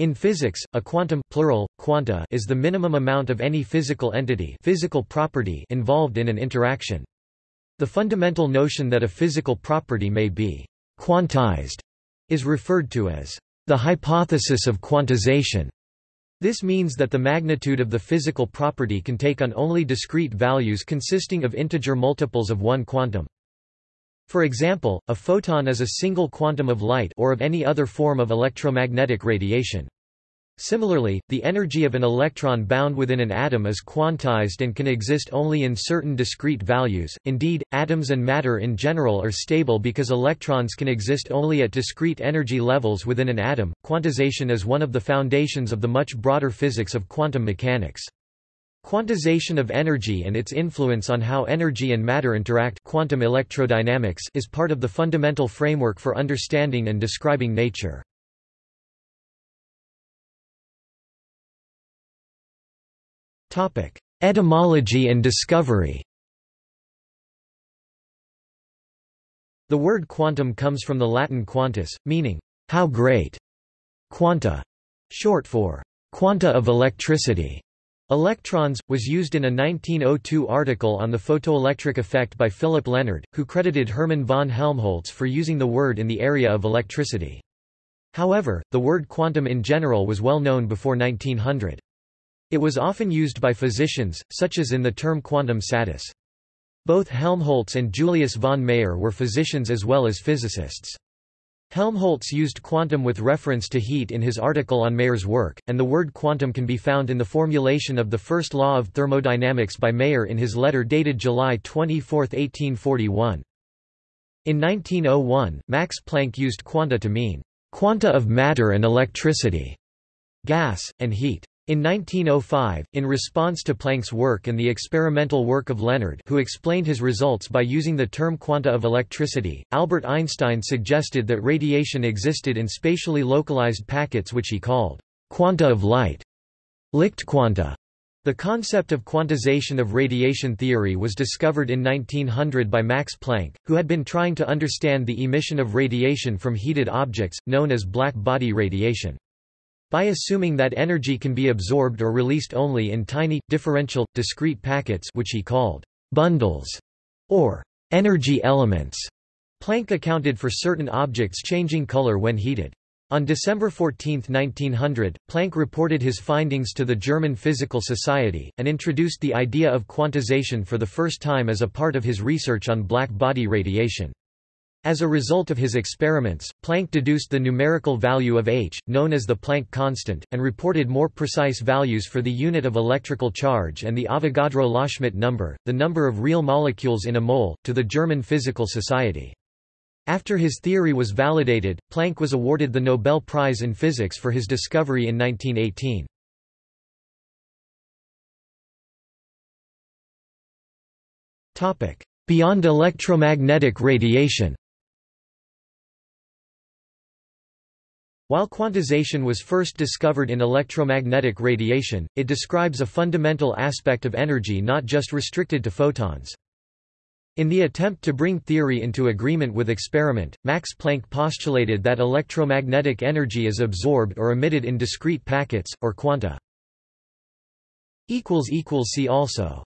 In physics, a quantum plural, quanta is the minimum amount of any physical entity physical property involved in an interaction. The fundamental notion that a physical property may be quantized is referred to as the hypothesis of quantization. This means that the magnitude of the physical property can take on only discrete values consisting of integer multiples of one quantum. For example, a photon is a single quantum of light or of any other form of electromagnetic radiation. Similarly, the energy of an electron bound within an atom is quantized and can exist only in certain discrete values. Indeed, atoms and matter in general are stable because electrons can exist only at discrete energy levels within an atom. Quantization is one of the foundations of the much broader physics of quantum mechanics. Quantization of energy and its influence on how energy and matter interact quantum electrodynamics is part of the fundamental framework for understanding and describing nature. Etymology and discovery The word quantum comes from the Latin quantus, meaning, how great. Quanta, short for quanta of electricity, Electrons, was used in a 1902 article on the photoelectric effect by Philipp Lenard, who credited Hermann von Helmholtz for using the word in the area of electricity. However, the word quantum in general was well known before 1900. It was often used by physicians, such as in the term quantum satis. Both Helmholtz and Julius von Mayer were physicians as well as physicists. Helmholtz used quantum with reference to heat in his article on Mayer's work, and the word quantum can be found in the formulation of the first law of thermodynamics by Mayer in his letter dated July 24, 1841. In 1901, Max Planck used quanta to mean quanta of matter and electricity, gas, and heat. In 1905, in response to Planck's work and the experimental work of Lenard who explained his results by using the term quanta of electricity, Albert Einstein suggested that radiation existed in spatially localized packets which he called quanta of light. Lichtquanta. The concept of quantization of radiation theory was discovered in 1900 by Max Planck, who had been trying to understand the emission of radiation from heated objects, known as black body radiation. By assuming that energy can be absorbed or released only in tiny, differential, discrete packets which he called bundles, or energy elements, Planck accounted for certain objects changing color when heated. On December 14, 1900, Planck reported his findings to the German Physical Society, and introduced the idea of quantization for the first time as a part of his research on black body radiation. As a result of his experiments, Planck deduced the numerical value of h, known as the Planck constant, and reported more precise values for the unit of electrical charge and the Avogadro-Loschmidt number, the number of real molecules in a mole, to the German Physical Society. After his theory was validated, Planck was awarded the Nobel Prize in Physics for his discovery in 1918. Beyond electromagnetic radiation While quantization was first discovered in electromagnetic radiation, it describes a fundamental aspect of energy not just restricted to photons. In the attempt to bring theory into agreement with experiment, Max Planck postulated that electromagnetic energy is absorbed or emitted in discrete packets, or quanta. See also